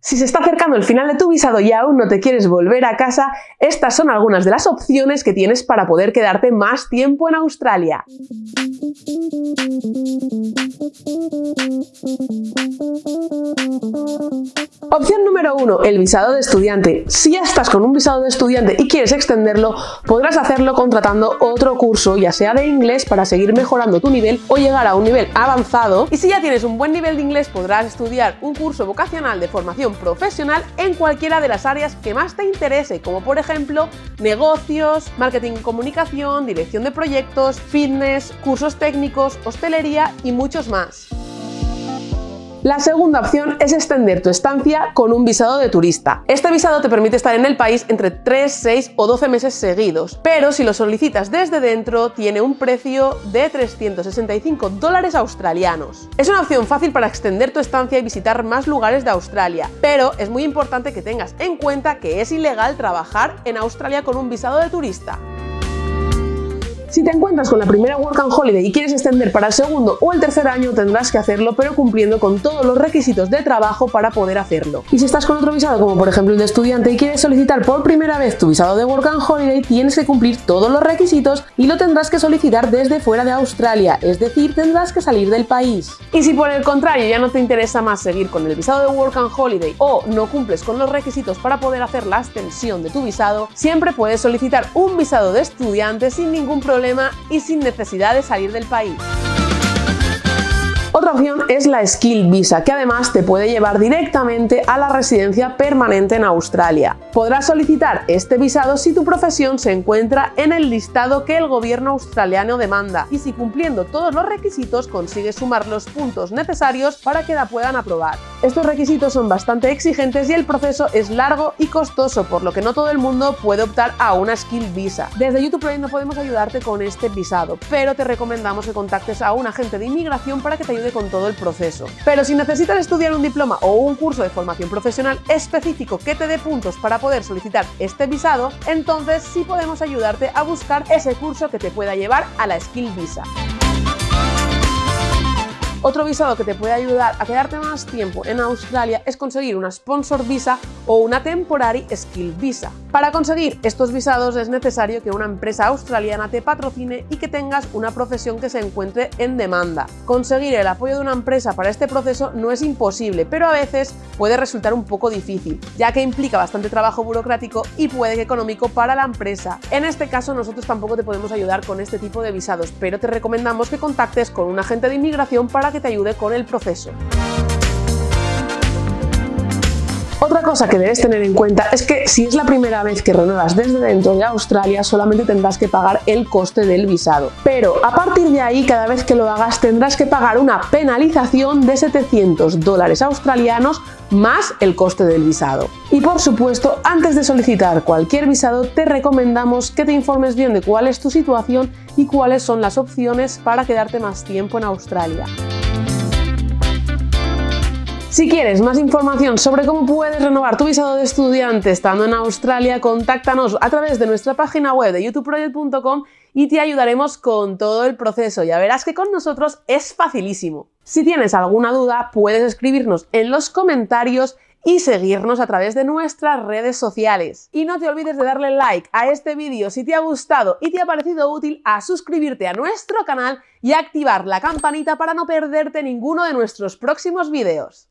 Si se está acercando el final de tu visado y aún no te quieres volver a casa, estas son algunas de las opciones que tienes para poder quedarte más tiempo en Australia. Opción número 1. El visado de estudiante. Si ya estás con un visado de estudiante y quieres extenderlo, podrás hacerlo contratando otro curso, ya sea de inglés para seguir mejorando tu nivel o llegar a un nivel avanzado. Y si ya tienes un buen nivel de inglés, podrás estudiar un curso vocacional de formación profesional en cualquiera de las áreas que más te interese, como por ejemplo negocios, marketing y comunicación, dirección de proyectos, fitness, cursos técnicos, hostelería y muchos más. La segunda opción es extender tu estancia con un visado de turista. Este visado te permite estar en el país entre 3, 6 o 12 meses seguidos, pero si lo solicitas desde dentro tiene un precio de 365 dólares australianos. Es una opción fácil para extender tu estancia y visitar más lugares de Australia, pero es muy importante que tengas en cuenta que es ilegal trabajar en Australia con un visado de turista. Si te encuentras con la primera Work and Holiday y quieres extender para el segundo o el tercer año, tendrás que hacerlo, pero cumpliendo con todos los requisitos de trabajo para poder hacerlo. Y si estás con otro visado, como por ejemplo el de estudiante, y quieres solicitar por primera vez tu visado de Work and Holiday, tienes que cumplir todos los requisitos y lo tendrás que solicitar desde fuera de Australia, es decir, tendrás que salir del país. Y si por el contrario ya no te interesa más seguir con el visado de Work and Holiday o no cumples con los requisitos para poder hacer la extensión de tu visado, siempre puedes solicitar un visado de estudiante sin ningún problema y sin necesidad de salir del país. Opción es la Skill Visa, que además te puede llevar directamente a la residencia permanente en Australia. Podrás solicitar este visado si tu profesión se encuentra en el listado que el gobierno australiano demanda y si cumpliendo todos los requisitos consigues sumar los puntos necesarios para que la puedan aprobar. Estos requisitos son bastante exigentes y el proceso es largo y costoso, por lo que no todo el mundo puede optar a una Skill Visa. Desde YouTube Project no podemos ayudarte con este visado, pero te recomendamos que contactes a un agente de inmigración para que te ayude con todo el proceso. Pero si necesitas estudiar un diploma o un curso de formación profesional específico que te dé puntos para poder solicitar este visado, entonces sí podemos ayudarte a buscar ese curso que te pueda llevar a la Skill Visa. Otro visado que te puede ayudar a quedarte más tiempo en Australia es conseguir una Sponsor Visa o una Temporary Skill Visa. Para conseguir estos visados es necesario que una empresa australiana te patrocine y que tengas una profesión que se encuentre en demanda. Conseguir el apoyo de una empresa para este proceso no es imposible, pero a veces puede resultar un poco difícil, ya que implica bastante trabajo burocrático y puede que económico para la empresa. En este caso nosotros tampoco te podemos ayudar con este tipo de visados, pero te recomendamos que contactes con un agente de inmigración para te ayude con el proceso. Otra cosa que debes tener en cuenta es que si es la primera vez que renuevas desde dentro de Australia solamente tendrás que pagar el coste del visado. Pero a partir de ahí cada vez que lo hagas tendrás que pagar una penalización de 700 dólares australianos más el coste del visado. Y por supuesto, antes de solicitar cualquier visado te recomendamos que te informes bien de cuál es tu situación y cuáles son las opciones para quedarte más tiempo en Australia. Si quieres más información sobre cómo puedes renovar tu visado de estudiante estando en Australia, contáctanos a través de nuestra página web de youtubeproject.com y te ayudaremos con todo el proceso. Ya verás que con nosotros es facilísimo. Si tienes alguna duda, puedes escribirnos en los comentarios y seguirnos a través de nuestras redes sociales. Y no te olvides de darle like a este vídeo si te ha gustado y te ha parecido útil, a suscribirte a nuestro canal y activar la campanita para no perderte ninguno de nuestros próximos vídeos.